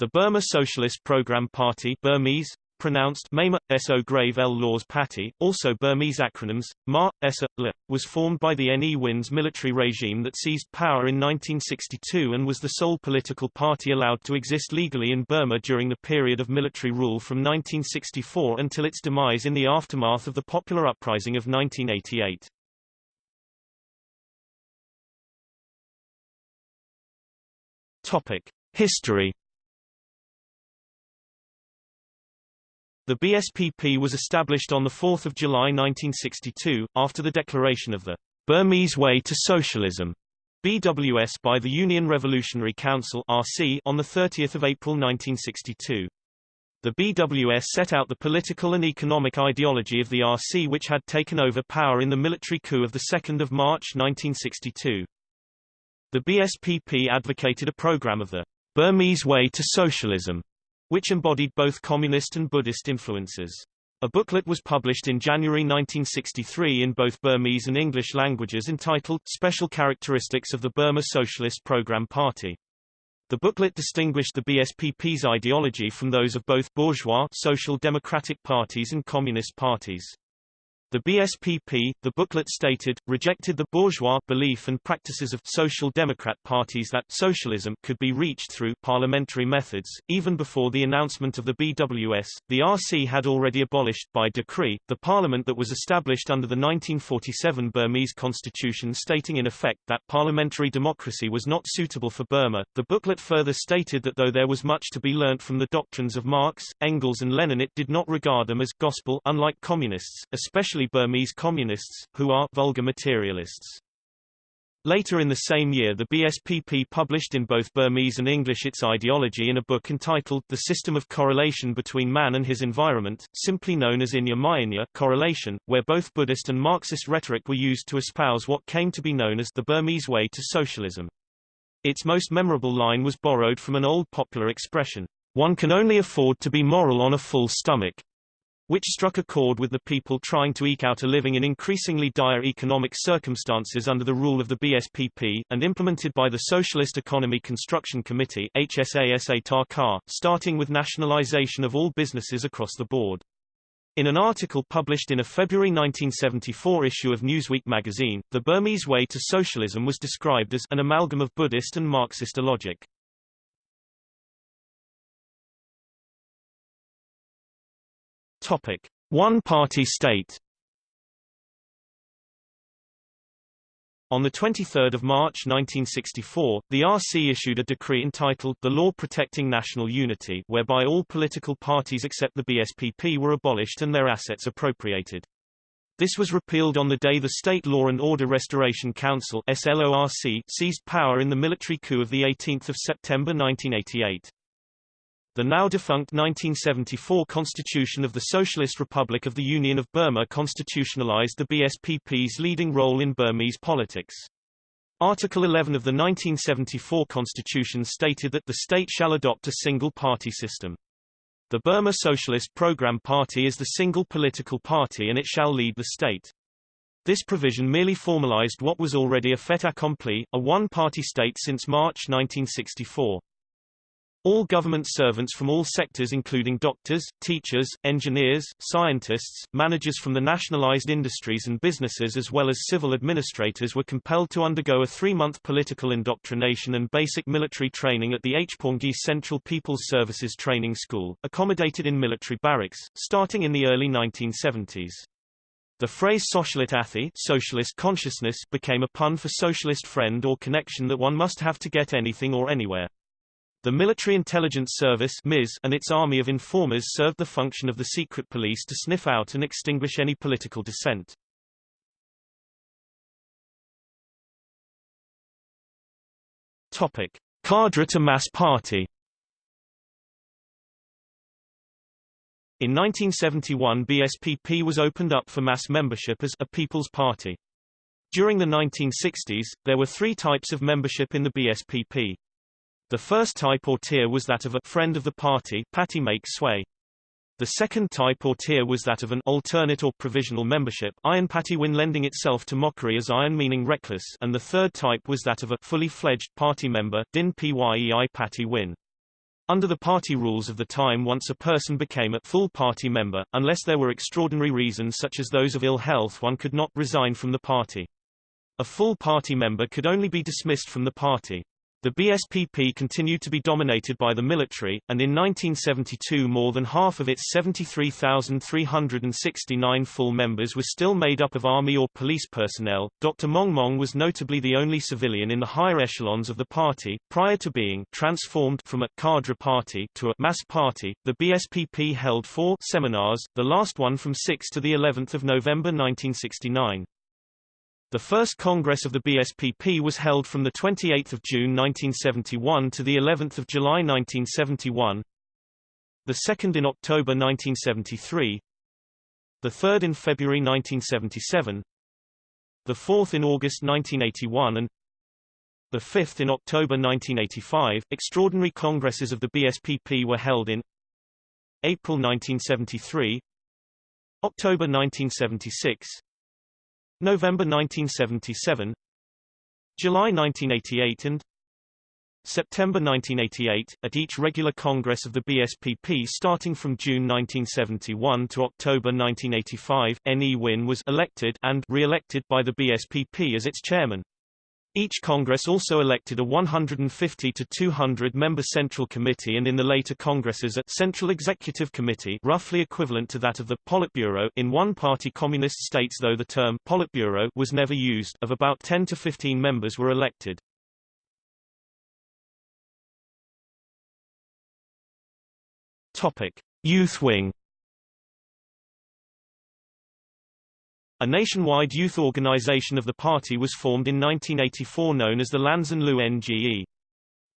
The Burma Socialist Program Party Burmese, pronounced Mema, So Grave L Laws Party, also Burmese acronyms, Ma, Esa, L, was formed by the Ne Win's military regime that seized power in 1962 and was the sole political party allowed to exist legally in Burma during the period of military rule from 1964 until its demise in the aftermath of the popular uprising of 1988. Topic. History The BSPP was established on 4 July 1962, after the declaration of the Burmese Way to Socialism BWS by the Union Revolutionary Council RC on 30 April 1962. The BWS set out the political and economic ideology of the RC which had taken over power in the military coup of 2 March 1962. The BSPP advocated a program of the Burmese Way to Socialism which embodied both communist and Buddhist influences. A booklet was published in January 1963 in both Burmese and English languages entitled Special Characteristics of the Burma Socialist Program Party. The booklet distinguished the BSPP's ideology from those of both bourgeois social democratic parties and communist parties. The BSPP, the booklet stated, rejected the bourgeois belief and practices of social democrat parties that socialism could be reached through parliamentary methods. Even before the announcement of the BWS, the RC had already abolished, by decree, the parliament that was established under the 1947 Burmese constitution stating in effect that parliamentary democracy was not suitable for Burma. The booklet further stated that though there was much to be learnt from the doctrines of Marx, Engels and Lenin it did not regard them as gospel unlike communists, especially especially Burmese communists, who are vulgar materialists. Later in the same year the BSPP published in both Burmese and English its ideology in a book entitled The System of Correlation Between Man and His Environment, simply known as Inya Myinya correlation, where both Buddhist and Marxist rhetoric were used to espouse what came to be known as the Burmese way to socialism. Its most memorable line was borrowed from an old popular expression, one can only afford to be moral on a full stomach which struck a chord with the people trying to eke out a living in increasingly dire economic circumstances under the rule of the BSPP, and implemented by the Socialist Economy Construction Committee starting with nationalization of all businesses across the board. In an article published in a February 1974 issue of Newsweek magazine, the Burmese way to socialism was described as an amalgam of Buddhist and Marxist logic. Topic: One-party state. On 23 March 1964, the RC issued a decree entitled The Law Protecting National Unity whereby all political parties except the BSPP were abolished and their assets appropriated. This was repealed on the day the State Law and Order Restoration Council SLORC seized power in the military coup of 18 September 1988. The now-defunct 1974 Constitution of the Socialist Republic of the Union of Burma constitutionalized the BSPP's leading role in Burmese politics. Article 11 of the 1974 Constitution stated that the state shall adopt a single-party system. The Burma Socialist Program Party is the single political party and it shall lead the state. This provision merely formalized what was already a fait accompli, a one-party state since March 1964. All government servants from all sectors including doctors, teachers, engineers, scientists, managers from the nationalized industries and businesses as well as civil administrators were compelled to undergo a three-month political indoctrination and basic military training at the Phaunggyi Central People's Services Training School, accommodated in military barracks, starting in the early 1970s. The phrase socialit athi socialist consciousness became a pun for socialist friend or connection that one must have to get anything or anywhere. The Military Intelligence Service and its army of informers served the function of the secret police to sniff out and extinguish any political dissent. Topic: Cadre to Mass Party. In 1971 BSPP was opened up for mass membership as a People's Party. During the 1960s, there were three types of membership in the BSPP. The first type or tier was that of a friend of the party patty make sway. The second type or tier was that of an alternate or provisional membership iron patty win lending itself to mockery as iron meaning reckless and the third type was that of a fully fledged party member din pyei patty win. Under the party rules of the time once a person became a full party member, unless there were extraordinary reasons such as those of ill health one could not resign from the party. A full party member could only be dismissed from the party. The BSPP continued to be dominated by the military, and in 1972 more than half of its 73,369 full members were still made up of army or police personnel. Dr. Maung was notably the only civilian in the higher echelons of the party, prior to being transformed from a cadre party to a mass party. The BSPP held four seminars, the last one from 6 to the 11th of November 1969. The first Congress of the BSPP was held from 28 June 1971 to of July 1971, the second in October 1973, the third in February 1977, the fourth in August 1981 and the fifth in October 1985. Extraordinary congresses of the BSPP were held in April 1973, October 1976, November 1977 July 1988 and September 1988, at each regular Congress of the BSPP starting from June 1971 to October 1985, Ne Win was elected and re-elected by the BSPP as its chairman. Each Congress also elected a 150 to 200 member Central Committee and in the later Congresses a Central Executive Committee roughly equivalent to that of the Politburo in one-party communist states though the term Politburo was never used of about 10 to 15 members were elected. Topic: Youth Wing A nationwide youth organization of the party was formed in 1984 known as the Lansan Lu NGE.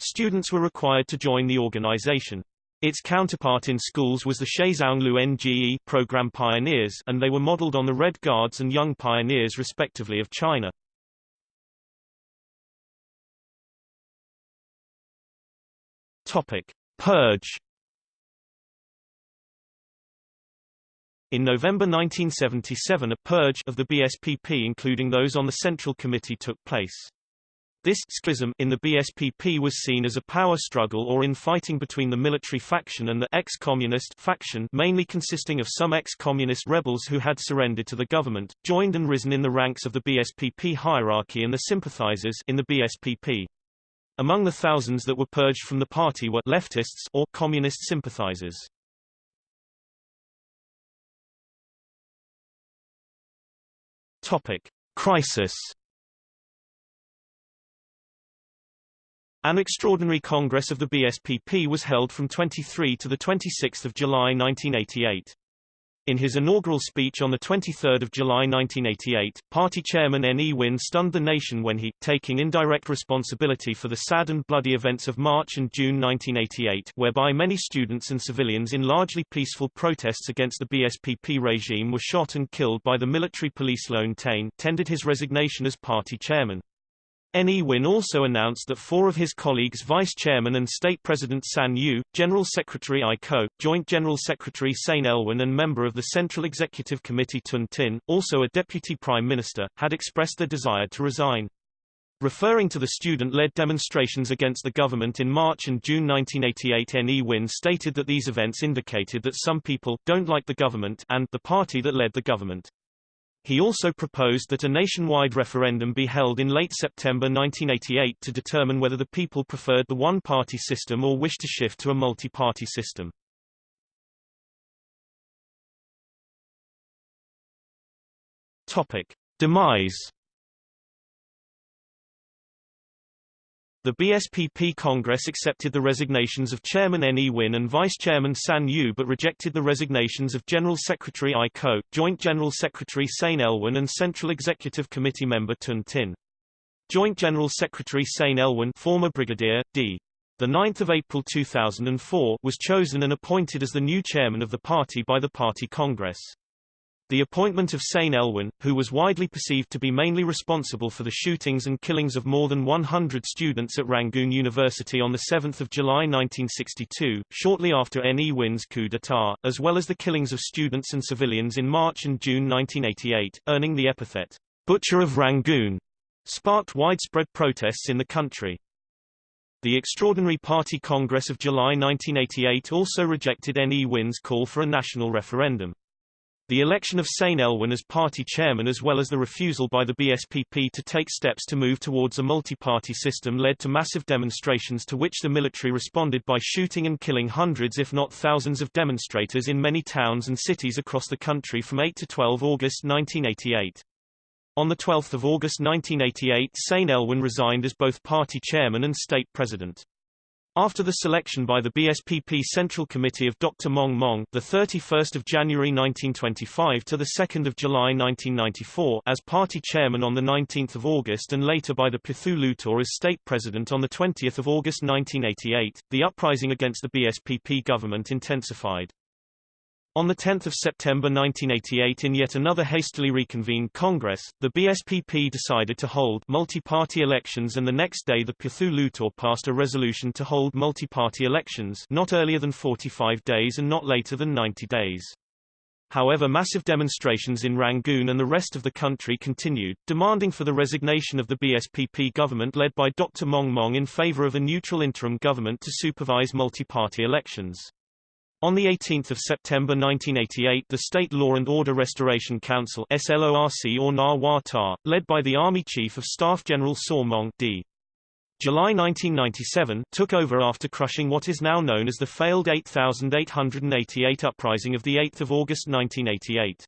Students were required to join the organization. Its counterpart in schools was the Shizong Lu NGE program pioneers and they were modeled on the Red Guards and Young Pioneers respectively of China. Topic: Purge In November 1977 a purge of the BSPP including those on the Central Committee took place. This schism in the BSPP was seen as a power struggle or infighting between the military faction and the ex-communist faction mainly consisting of some ex-communist rebels who had surrendered to the government, joined and risen in the ranks of the BSPP hierarchy and the sympathizers in the BSPP. Among the thousands that were purged from the party were leftists or communist sympathizers. Topic: Crisis. An extraordinary congress of the BSPP was held from 23 to the 26 July 1988. In his inaugural speech on 23 July 1988, party chairman Ne Win stunned the nation when he, taking indirect responsibility for the sad and bloody events of March and June 1988 whereby many students and civilians in largely peaceful protests against the BSPP regime were shot and killed by the military police Lon Htein, tendered his resignation as party chairman. Ne Win also announced that four of his colleagues Vice Chairman and State President San Yu, General Secretary Aye Ko, Joint General Secretary Sein Lwin and member of the Central Executive Committee Tun Tin, also a Deputy Prime Minister, had expressed their desire to resign. Referring to the student-led demonstrations against the government in March and June 1988 Ne Win stated that these events indicated that some people don't like the government and the party that led the government. He also proposed that a nationwide referendum be held in late September 1988 to determine whether the people preferred the one-party system or wished to shift to a multi-party system. Topic: Demise The BSPP Congress accepted the resignations of Chairman Ne Win and Vice Chairman San Yu but rejected the resignations of General Secretary Aye Ko, Joint General Secretary Sein Lwin and Central Executive Committee member Tun Tin. Joint General Secretary Sein Lwin former Brigadier, D. 9 April 2004 was chosen and appointed as the new chairman of the party by the party Congress. The appointment of Sein Lwin, who was widely perceived to be mainly responsible for the shootings and killings of more than 100 students at Rangoon University on 7 July 1962, shortly after Ne Win's coup d'état, as well as the killings of students and civilians in March and June 1988, earning the epithet, Butcher of Rangoon, sparked widespread protests in the country. The Extraordinary Party Congress of July 1988 also rejected Ne Win's call for a national referendum. The election of Sein Lwin as party chairman as well as the refusal by the BSPP to take steps to move towards a multi-party system led to massive demonstrations to which the military responded by shooting and killing hundreds if not thousands of demonstrators in many towns and cities across the country from 8 to 12 August 1988. On 12 August 1988 Sein Lwin resigned as both party chairman and state president. After the selection by the BSPP Central Committee of Dr. Maung Maung, the 31st of January 1925 to the 2nd of July 1994, as party chairman on the 19th of August, and later by the Pyithu Hluttaw as state president on the 20th of August 1988, the uprising against the BSPP government intensified. On 10 September 1988 in yet another hastily reconvened Congress, the BSPP decided to hold multi-party elections and the next day the Pyithu Hluttaw passed a resolution to hold multi-party elections not earlier than 45 days and not later than 90 days. However massive demonstrations in Rangoon and the rest of the country continued, demanding for the resignation of the BSPP government led by Dr. Maung Maung in favor of a neutral interim government to supervise multi-party elections. On 18 September 1988 the State Law and Order Restoration Council SLORC or NAR led by the Army Chief of Staff General Saw Maung D. July 1997 took over after crushing what is now known as the failed 8888 uprising of 8 August 1988.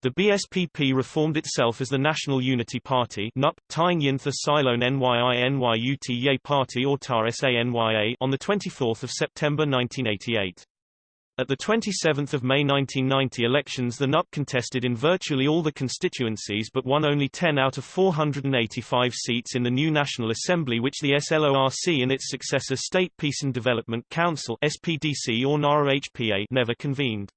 The BSPP reformed itself as the National Unity Party NUP, Tying Yintha Silone NYI NYUT Party or TAR SANYA on 24 September 1988. At the 27 May 1990 elections the NUP contested in virtually all the constituencies but won only 10 out of 485 seats in the new National Assembly which the SLORC and its successor State Peace and Development Council SPDC or NARA-HPA never convened.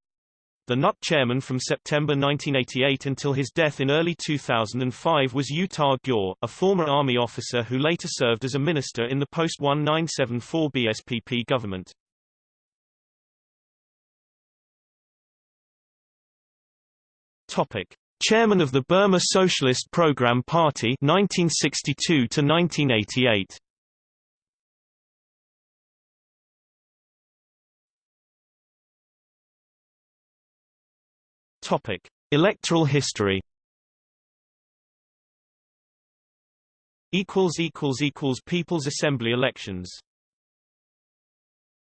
The NUP chairman from September 1988 until his death in early 2005 was U Tha Kyaw, a former army officer who later served as a minister in the post-1974 BSPP government. Topic: Chairman of the Burma Socialist Program Party 1962 to 1988. Topic: Electoral history. equals equals equals People's Assembly elections